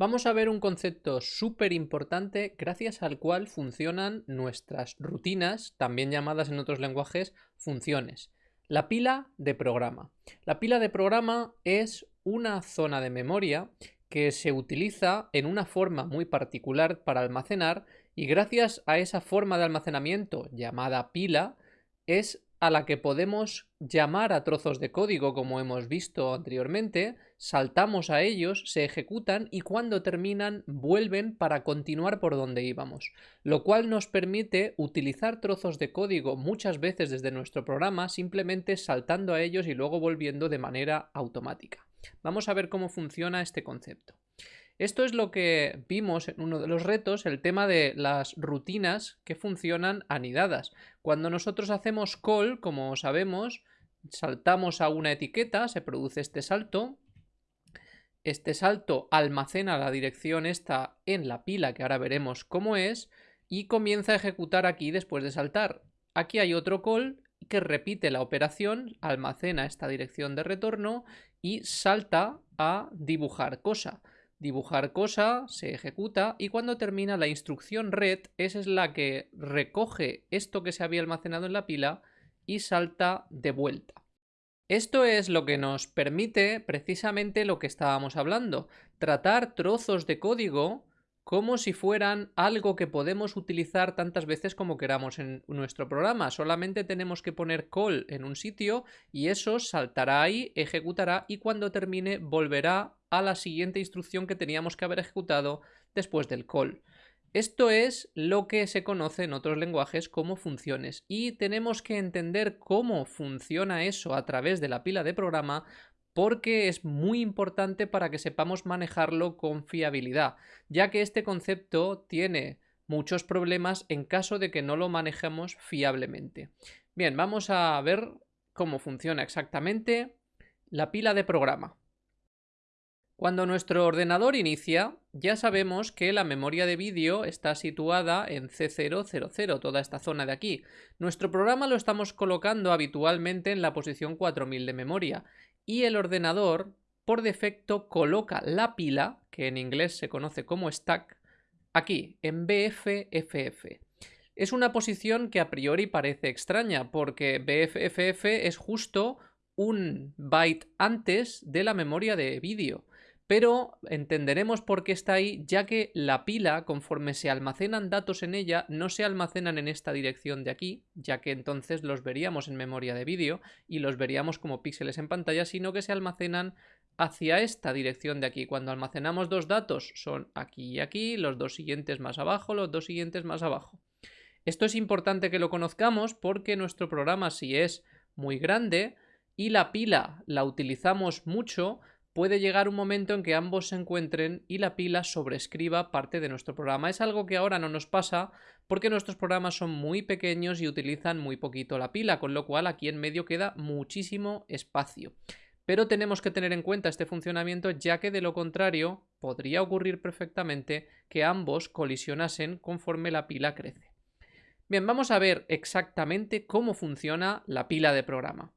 Vamos a ver un concepto súper importante gracias al cual funcionan nuestras rutinas, también llamadas en otros lenguajes funciones. La pila de programa. La pila de programa es una zona de memoria que se utiliza en una forma muy particular para almacenar y gracias a esa forma de almacenamiento llamada pila es a la que podemos llamar a trozos de código como hemos visto anteriormente, saltamos a ellos, se ejecutan y cuando terminan vuelven para continuar por donde íbamos, lo cual nos permite utilizar trozos de código muchas veces desde nuestro programa simplemente saltando a ellos y luego volviendo de manera automática. Vamos a ver cómo funciona este concepto. Esto es lo que vimos en uno de los retos, el tema de las rutinas que funcionan anidadas. Cuando nosotros hacemos call, como sabemos, saltamos a una etiqueta, se produce este salto. Este salto almacena la dirección esta en la pila, que ahora veremos cómo es, y comienza a ejecutar aquí después de saltar. Aquí hay otro call que repite la operación, almacena esta dirección de retorno y salta a dibujar cosa dibujar cosa, se ejecuta y cuando termina la instrucción red, esa es la que recoge esto que se había almacenado en la pila y salta de vuelta. Esto es lo que nos permite precisamente lo que estábamos hablando, tratar trozos de código como si fueran algo que podemos utilizar tantas veces como queramos en nuestro programa. Solamente tenemos que poner call en un sitio y eso saltará ahí, ejecutará y cuando termine volverá a la siguiente instrucción que teníamos que haber ejecutado después del call. Esto es lo que se conoce en otros lenguajes como funciones y tenemos que entender cómo funciona eso a través de la pila de programa porque es muy importante para que sepamos manejarlo con fiabilidad, ya que este concepto tiene muchos problemas en caso de que no lo manejemos fiablemente. Bien, vamos a ver cómo funciona exactamente la pila de programa. Cuando nuestro ordenador inicia, ya sabemos que la memoria de vídeo está situada en C000, toda esta zona de aquí. Nuestro programa lo estamos colocando habitualmente en la posición 4000 de memoria y el ordenador por defecto coloca la pila, que en inglés se conoce como stack, aquí, en BFFF. Es una posición que a priori parece extraña, porque BFFF es justo un byte antes de la memoria de vídeo pero entenderemos por qué está ahí, ya que la pila, conforme se almacenan datos en ella, no se almacenan en esta dirección de aquí, ya que entonces los veríamos en memoria de vídeo y los veríamos como píxeles en pantalla, sino que se almacenan hacia esta dirección de aquí. Cuando almacenamos dos datos son aquí y aquí, los dos siguientes más abajo, los dos siguientes más abajo. Esto es importante que lo conozcamos porque nuestro programa si es muy grande y la pila la utilizamos mucho, puede llegar un momento en que ambos se encuentren y la pila sobrescriba parte de nuestro programa. Es algo que ahora no nos pasa porque nuestros programas son muy pequeños y utilizan muy poquito la pila, con lo cual aquí en medio queda muchísimo espacio. Pero tenemos que tener en cuenta este funcionamiento ya que de lo contrario podría ocurrir perfectamente que ambos colisionasen conforme la pila crece. Bien, vamos a ver exactamente cómo funciona la pila de programa.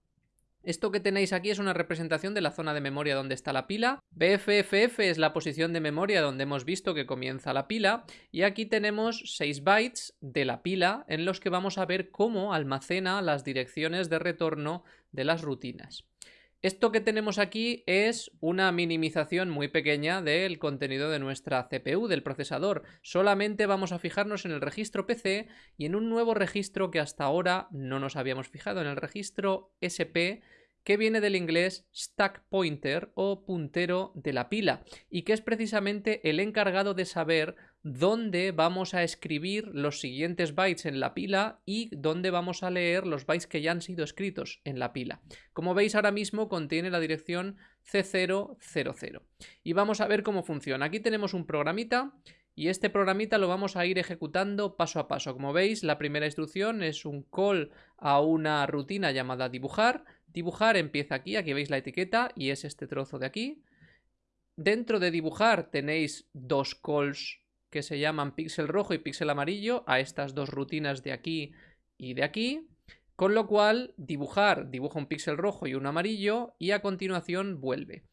Esto que tenéis aquí es una representación de la zona de memoria donde está la pila. BFFF es la posición de memoria donde hemos visto que comienza la pila. Y aquí tenemos 6 bytes de la pila en los que vamos a ver cómo almacena las direcciones de retorno de las rutinas. Esto que tenemos aquí es una minimización muy pequeña del contenido de nuestra CPU, del procesador. Solamente vamos a fijarnos en el registro PC y en un nuevo registro que hasta ahora no nos habíamos fijado, en el registro SP, que viene del inglés stack pointer o puntero de la pila y que es precisamente el encargado de saber dónde vamos a escribir los siguientes bytes en la pila y dónde vamos a leer los bytes que ya han sido escritos en la pila. Como veis ahora mismo contiene la dirección C000 y vamos a ver cómo funciona. Aquí tenemos un programita y este programita lo vamos a ir ejecutando paso a paso. Como veis, la primera instrucción es un call a una rutina llamada dibujar. Dibujar empieza aquí, aquí veis la etiqueta y es este trozo de aquí. Dentro de dibujar tenéis dos calls que se llaman píxel rojo y píxel amarillo a estas dos rutinas de aquí y de aquí. Con lo cual, dibujar dibuja un píxel rojo y un amarillo y a continuación vuelve.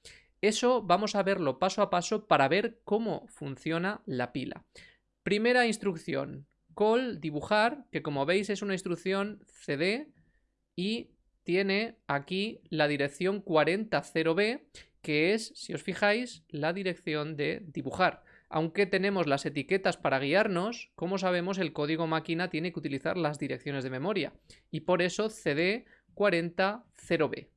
Eso vamos a verlo paso a paso para ver cómo funciona la pila. Primera instrucción, call dibujar, que como veis es una instrucción cd y tiene aquí la dirección 400b, que es, si os fijáis, la dirección de dibujar. Aunque tenemos las etiquetas para guiarnos, como sabemos el código máquina tiene que utilizar las direcciones de memoria y por eso cd 400b.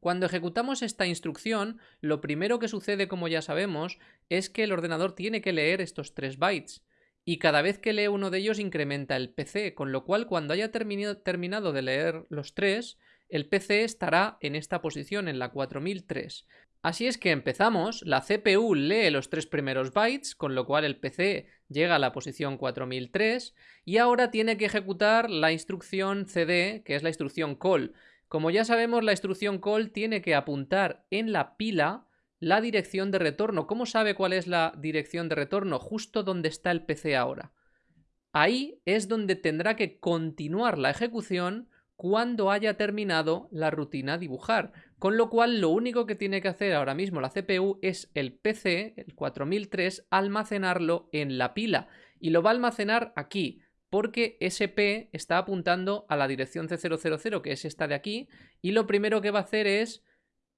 Cuando ejecutamos esta instrucción, lo primero que sucede, como ya sabemos, es que el ordenador tiene que leer estos 3 bytes. Y cada vez que lee uno de ellos incrementa el PC, con lo cual cuando haya terminado de leer los 3, el PC estará en esta posición, en la 4003. Así es que empezamos, la CPU lee los tres primeros bytes, con lo cual el PC llega a la posición 4003, y ahora tiene que ejecutar la instrucción CD, que es la instrucción call. Como ya sabemos, la instrucción call tiene que apuntar en la pila la dirección de retorno. ¿Cómo sabe cuál es la dirección de retorno? Justo donde está el PC ahora. Ahí es donde tendrá que continuar la ejecución cuando haya terminado la rutina dibujar. Con lo cual lo único que tiene que hacer ahora mismo la CPU es el PC, el 4003, almacenarlo en la pila. Y lo va a almacenar aquí porque SP está apuntando a la dirección C000, que es esta de aquí, y lo primero que va a hacer es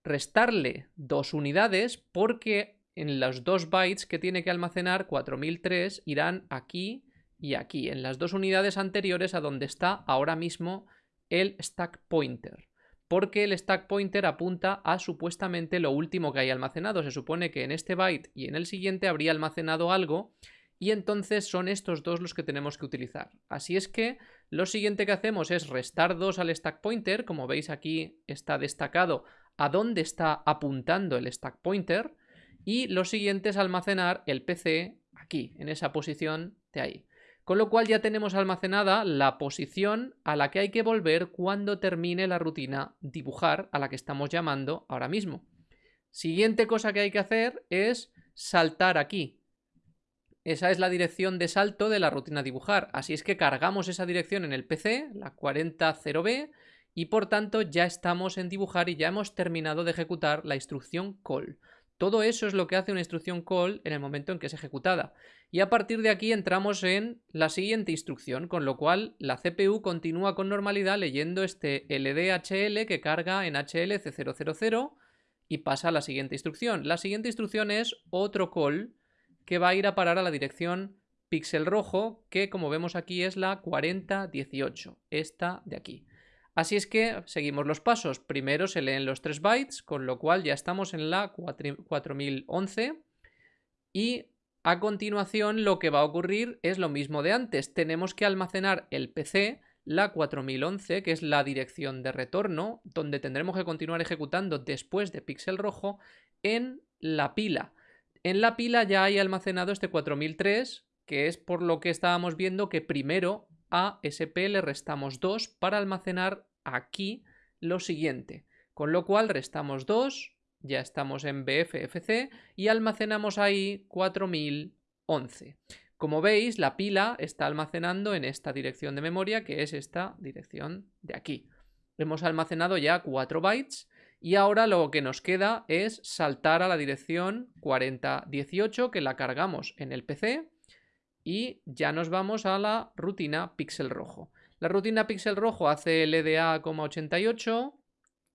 restarle dos unidades porque en los dos bytes que tiene que almacenar 4003 irán aquí y aquí, en las dos unidades anteriores a donde está ahora mismo el stack pointer. Porque el stack pointer apunta a supuestamente lo último que hay almacenado. Se supone que en este byte y en el siguiente habría almacenado algo y entonces son estos dos los que tenemos que utilizar. Así es que lo siguiente que hacemos es restar 2 al stack pointer, como veis aquí está destacado a dónde está apuntando el stack pointer, y lo siguiente es almacenar el PC aquí, en esa posición de ahí. Con lo cual ya tenemos almacenada la posición a la que hay que volver cuando termine la rutina dibujar a la que estamos llamando ahora mismo. Siguiente cosa que hay que hacer es saltar aquí, esa es la dirección de salto de la rutina dibujar. Así es que cargamos esa dirección en el PC, la 400B, y por tanto ya estamos en dibujar y ya hemos terminado de ejecutar la instrucción call. Todo eso es lo que hace una instrucción call en el momento en que es ejecutada. Y a partir de aquí entramos en la siguiente instrucción, con lo cual la CPU continúa con normalidad leyendo este LDHL que carga en HLC000 y pasa a la siguiente instrucción. La siguiente instrucción es otro call que va a ir a parar a la dirección píxel rojo, que como vemos aquí es la 4018, esta de aquí. Así es que seguimos los pasos. Primero se leen los 3 bytes, con lo cual ya estamos en la 4011. Y a continuación lo que va a ocurrir es lo mismo de antes. Tenemos que almacenar el PC, la 4011, que es la dirección de retorno, donde tendremos que continuar ejecutando después de píxel rojo, en la pila. En la pila ya hay almacenado este 4003, que es por lo que estábamos viendo que primero a SP le restamos 2 para almacenar aquí lo siguiente. Con lo cual restamos 2, ya estamos en BFFC y almacenamos ahí 4011. Como veis, la pila está almacenando en esta dirección de memoria, que es esta dirección de aquí. Hemos almacenado ya 4 bytes y ahora lo que nos queda es saltar a la dirección 4018 que la cargamos en el PC y ya nos vamos a la rutina píxel rojo. La rutina píxel rojo hace LDA,88,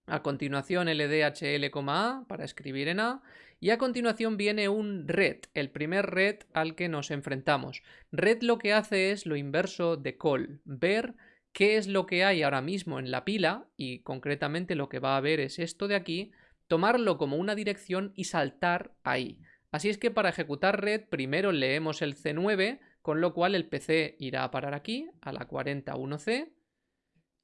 a continuación LDHL,A para escribir en A y a continuación viene un red, el primer red al que nos enfrentamos. Red lo que hace es lo inverso de call, ver qué es lo que hay ahora mismo en la pila, y concretamente lo que va a ver es esto de aquí, tomarlo como una dirección y saltar ahí. Así es que para ejecutar red primero leemos el C9, con lo cual el PC irá a parar aquí, a la 41C,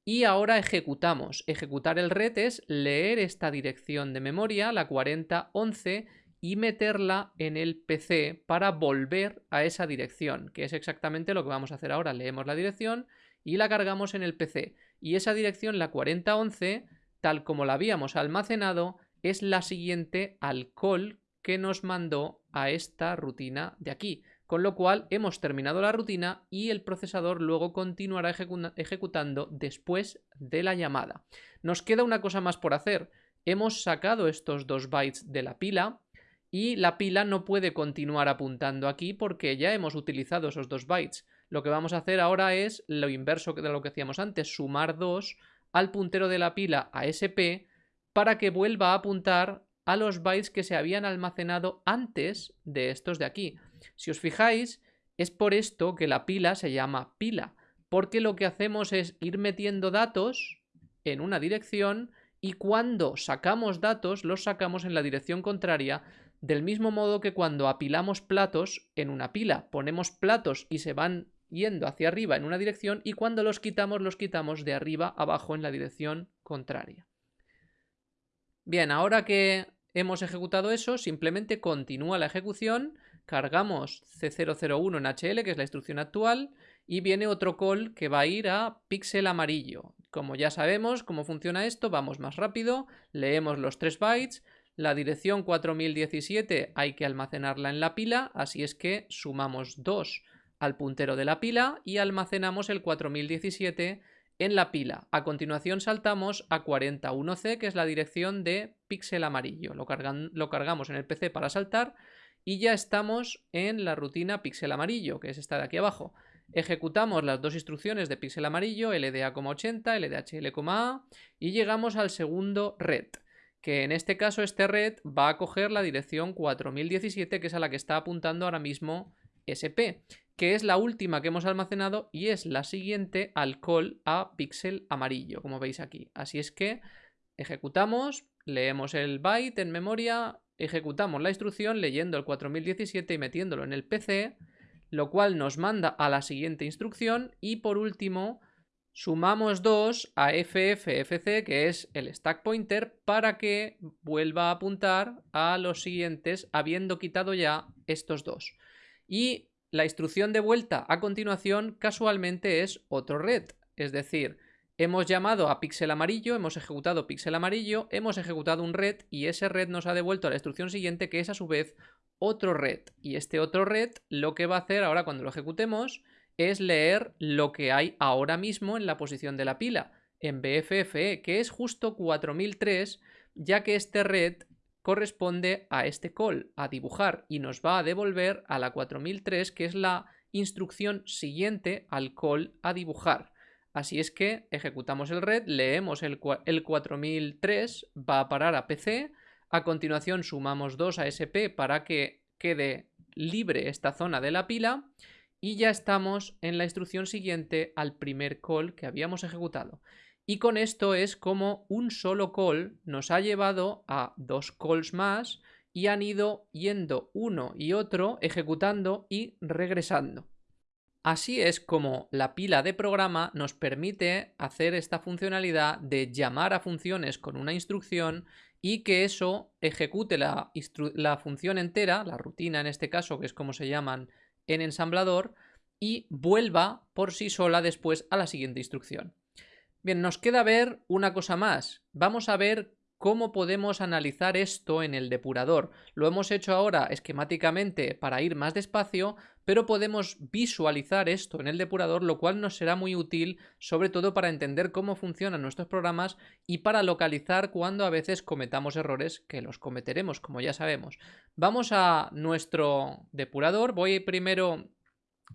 y ahora ejecutamos. Ejecutar el red es leer esta dirección de memoria, la 4011, y meterla en el PC para volver a esa dirección, que es exactamente lo que vamos a hacer ahora. Leemos la dirección y la cargamos en el PC. Y esa dirección, la 4011, tal como la habíamos almacenado, es la siguiente al call que nos mandó a esta rutina de aquí. Con lo cual hemos terminado la rutina y el procesador luego continuará ejecutando después de la llamada. Nos queda una cosa más por hacer, hemos sacado estos dos bytes de la pila y la pila no puede continuar apuntando aquí porque ya hemos utilizado esos dos bytes. Lo que vamos a hacer ahora es lo inverso de lo que hacíamos antes, sumar 2 al puntero de la pila a SP para que vuelva a apuntar a los bytes que se habían almacenado antes de estos de aquí. Si os fijáis, es por esto que la pila se llama pila, porque lo que hacemos es ir metiendo datos en una dirección y cuando sacamos datos los sacamos en la dirección contraria del mismo modo que cuando apilamos platos en una pila, ponemos platos y se van yendo hacia arriba en una dirección y cuando los quitamos los quitamos de arriba abajo en la dirección contraria. Bien, ahora que hemos ejecutado eso, simplemente continúa la ejecución, cargamos C001 en HL, que es la instrucción actual, y viene otro call que va a ir a píxel amarillo. Como ya sabemos cómo funciona esto, vamos más rápido, leemos los 3 bytes, la dirección 4017 hay que almacenarla en la pila, así es que sumamos 2 al puntero de la pila y almacenamos el 4017 en la pila. A continuación saltamos a 41C, que es la dirección de píxel amarillo. Lo, cargamos en el PC para saltar y ya estamos en la rutina píxel amarillo, que es esta de aquí abajo. Ejecutamos las dos instrucciones de píxel amarillo, LDA,80, LDHL,A y llegamos al segundo red que en este caso este red va a coger la dirección 4017 que es a la que está apuntando ahora mismo SP que es la última que hemos almacenado y es la siguiente al call a píxel amarillo, como veis aquí. Así es que ejecutamos, leemos el byte en memoria, ejecutamos la instrucción leyendo el 4017 y metiéndolo en el PC, lo cual nos manda a la siguiente instrucción y por último sumamos 2 a FFFC, que es el stack pointer, para que vuelva a apuntar a los siguientes habiendo quitado ya estos dos. Y la instrucción de vuelta a continuación casualmente es otro red, es decir, hemos llamado a píxel amarillo, hemos ejecutado píxel amarillo, hemos ejecutado un red y ese red nos ha devuelto a la instrucción siguiente que es a su vez otro red. Y este otro red lo que va a hacer ahora cuando lo ejecutemos es leer lo que hay ahora mismo en la posición de la pila, en BFFE, que es justo 4003, ya que este red corresponde a este call, a dibujar, y nos va a devolver a la 4003, que es la instrucción siguiente al call a dibujar. Así es que ejecutamos el red, leemos el, el 4003, va a parar a PC, a continuación sumamos 2 a SP para que quede libre esta zona de la pila y ya estamos en la instrucción siguiente al primer call que habíamos ejecutado. Y con esto es como un solo call nos ha llevado a dos calls más y han ido yendo uno y otro ejecutando y regresando. Así es como la pila de programa nos permite hacer esta funcionalidad de llamar a funciones con una instrucción y que eso ejecute la, la, función entera, la rutina en este caso, que es como se llaman en ensamblador, y vuelva por sí sola después a la siguiente instrucción. Bien, nos queda ver una cosa más. Vamos a ver cómo podemos analizar esto en el depurador. Lo hemos hecho ahora esquemáticamente para ir más despacio, pero podemos visualizar esto en el depurador, lo cual nos será muy útil, sobre todo para entender cómo funcionan nuestros programas y para localizar cuando a veces cometamos errores, que los cometeremos, como ya sabemos. Vamos a nuestro depurador. Voy primero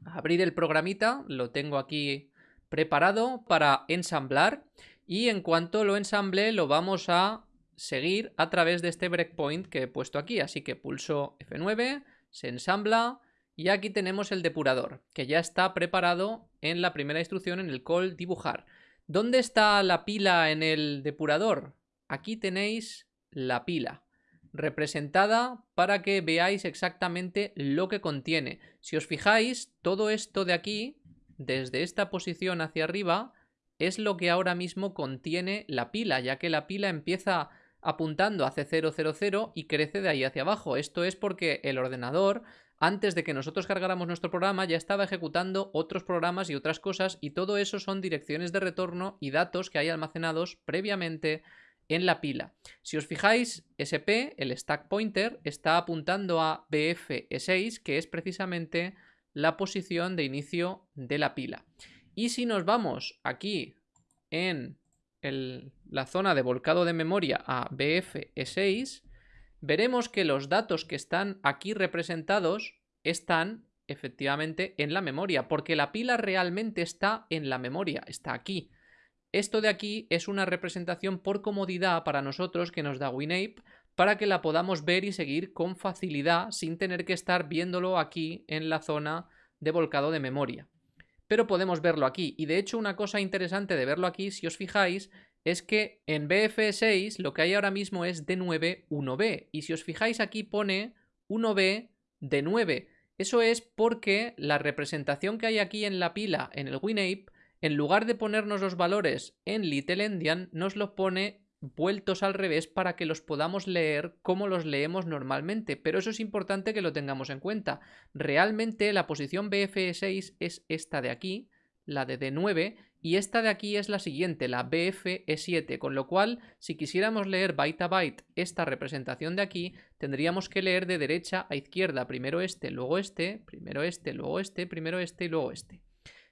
a abrir el programita, lo tengo aquí preparado para ensamblar y en cuanto lo ensamble lo vamos a seguir a través de este breakpoint que he puesto aquí. Así que pulso F9, se ensambla y aquí tenemos el depurador que ya está preparado en la primera instrucción en el call dibujar. ¿Dónde está la pila en el depurador? Aquí tenéis la pila representada para que veáis exactamente lo que contiene. Si os fijáis, todo esto de aquí desde esta posición hacia arriba es lo que ahora mismo contiene la pila, ya que la pila empieza apuntando a C000 y crece de ahí hacia abajo. Esto es porque el ordenador, antes de que nosotros cargáramos nuestro programa, ya estaba ejecutando otros programas y otras cosas y todo eso son direcciones de retorno y datos que hay almacenados previamente en la pila. Si os fijáis, SP, el stack pointer, está apuntando a BF6, que es precisamente la posición de inicio de la pila. Y si nos vamos aquí en la zona de volcado de memoria a BFE6, veremos que los datos que están aquí representados están efectivamente en la memoria, porque la pila realmente está en la memoria, está aquí. Esto de aquí es una representación por comodidad para nosotros que nos da WinApe para que la podamos ver y seguir con facilidad sin tener que estar viéndolo aquí en la zona de volcado de memoria. Pero podemos verlo aquí y de hecho una cosa interesante de verlo aquí, si os fijáis, es que en BF6 lo que hay ahora mismo es D9 1B y si os fijáis aquí pone 1B D9. Eso es porque la representación que hay aquí en la pila en el WinApe, en lugar de ponernos los valores en Little Endian, nos los pone vueltos al revés para que los podamos leer como los leemos normalmente, pero eso es importante que lo tengamos en cuenta. Realmente la posición BFE6 es esta de aquí, la de D9, y esta de aquí es la siguiente, la BFE7, con lo cual si quisiéramos leer byte a byte esta representación de aquí, tendríamos que leer de derecha a izquierda, primero este, luego este, primero este, luego este, primero este y luego este.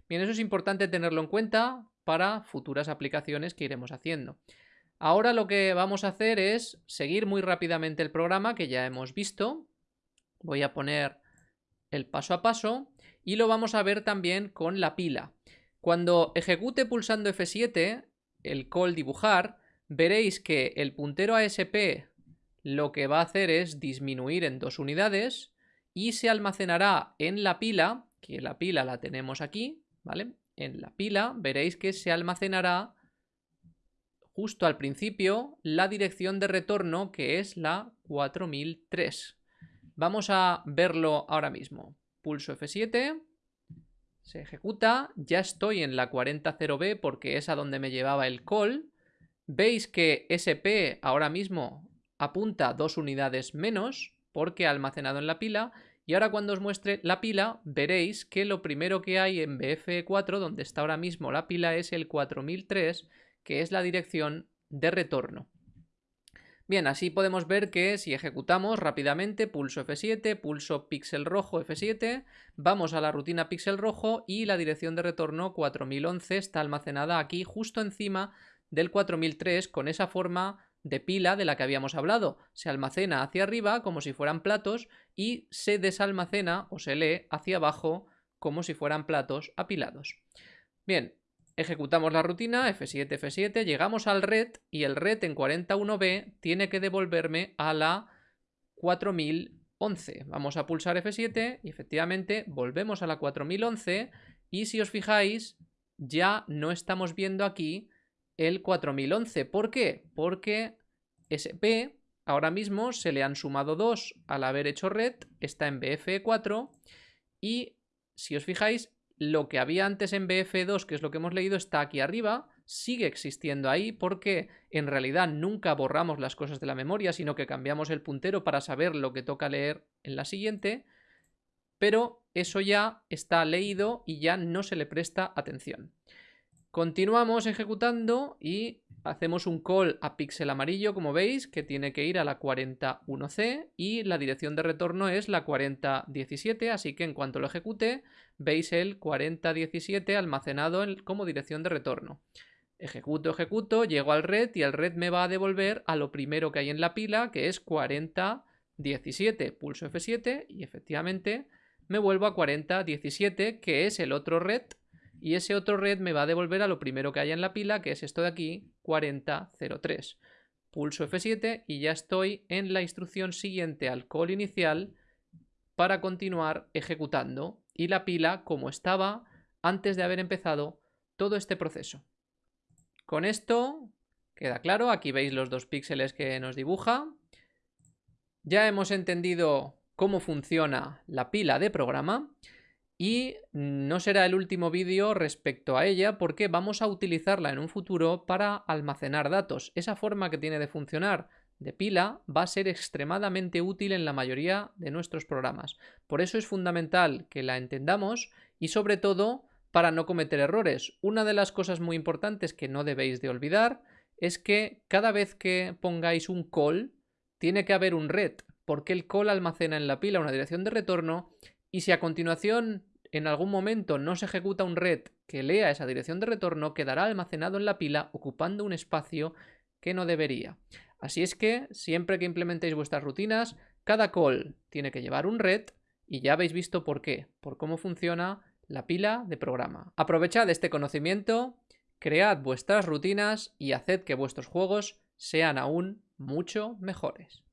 Bien, eso es importante tenerlo en cuenta para futuras aplicaciones que iremos haciendo. Ahora lo que vamos a hacer es seguir muy rápidamente el programa que ya hemos visto. Voy a poner el paso a paso y lo vamos a ver también con la pila. Cuando ejecute pulsando F7 el call dibujar, veréis que el puntero ASP lo que va a hacer es disminuir en dos unidades y se almacenará en la pila, que la pila la tenemos aquí, ¿vale? En la pila veréis que se almacenará justo al principio la dirección de retorno que es la 4003. Vamos a verlo ahora mismo. Pulso F7, se ejecuta, ya estoy en la 400B porque es a donde me llevaba el call. Veis que SP ahora mismo apunta dos unidades menos porque ha almacenado en la pila y ahora cuando os muestre la pila veréis que lo primero que hay en BF4 donde está ahora mismo la pila es el 4003 que es la dirección de retorno. Bien, así podemos ver que si ejecutamos rápidamente, pulso F7, pulso píxel rojo F7, vamos a la rutina píxel rojo y la dirección de retorno 4011 está almacenada aquí justo encima del 4003 con esa forma de pila de la que habíamos hablado. Se almacena hacia arriba como si fueran platos y se desalmacena o se lee hacia abajo como si fueran platos apilados. Bien, Ejecutamos la rutina, F7, F7, llegamos al red y el red en 41B tiene que devolverme a la 4011. Vamos a pulsar F7 y efectivamente volvemos a la 4011 y si os fijáis ya no estamos viendo aquí el 4011. ¿Por qué? Porque SP ahora mismo se le han sumado 2 al haber hecho red, está en BF4 y si os fijáis lo que había antes en BF2, que es lo que hemos leído, está aquí arriba, sigue existiendo ahí porque en realidad nunca borramos las cosas de la memoria, sino que cambiamos el puntero para saber lo que toca leer en la siguiente, pero eso ya está leído y ya no se le presta atención. Continuamos ejecutando y hacemos un call a píxel amarillo, como veis, que tiene que ir a la 41C y la dirección de retorno es la 4017, así que en cuanto lo ejecute, veis el 4017 almacenado como dirección de retorno. Ejecuto, ejecuto, llego al red y el red me va a devolver a lo primero que hay en la pila, que es 4017. Pulso F7 y efectivamente me vuelvo a 4017, que es el otro red y ese otro red me va a devolver a lo primero que haya en la pila, que es esto de aquí, 4003. Pulso F7 y ya estoy en la instrucción siguiente al call inicial para continuar ejecutando y la pila como estaba antes de haber empezado todo este proceso. Con esto queda claro, aquí veis los dos píxeles que nos dibuja. Ya hemos entendido cómo funciona la pila de programa. Y no será el último vídeo respecto a ella porque vamos a utilizarla en un futuro para almacenar datos. Esa forma que tiene de funcionar de pila va a ser extremadamente útil en la mayoría de nuestros programas. Por eso es fundamental que la entendamos y sobre todo para no cometer errores. Una de las cosas muy importantes que no debéis de olvidar es que cada vez que pongáis un call tiene que haber un red porque el call almacena en la pila una dirección de retorno y si a continuación en algún momento no se ejecuta un red que lea esa dirección de retorno, quedará almacenado en la pila ocupando un espacio que no debería. Así es que siempre que implementéis vuestras rutinas, cada call tiene que llevar un red y ya habéis visto por qué, por cómo funciona la pila de programa. Aprovechad este conocimiento, cread vuestras rutinas y haced que vuestros juegos sean aún mucho mejores.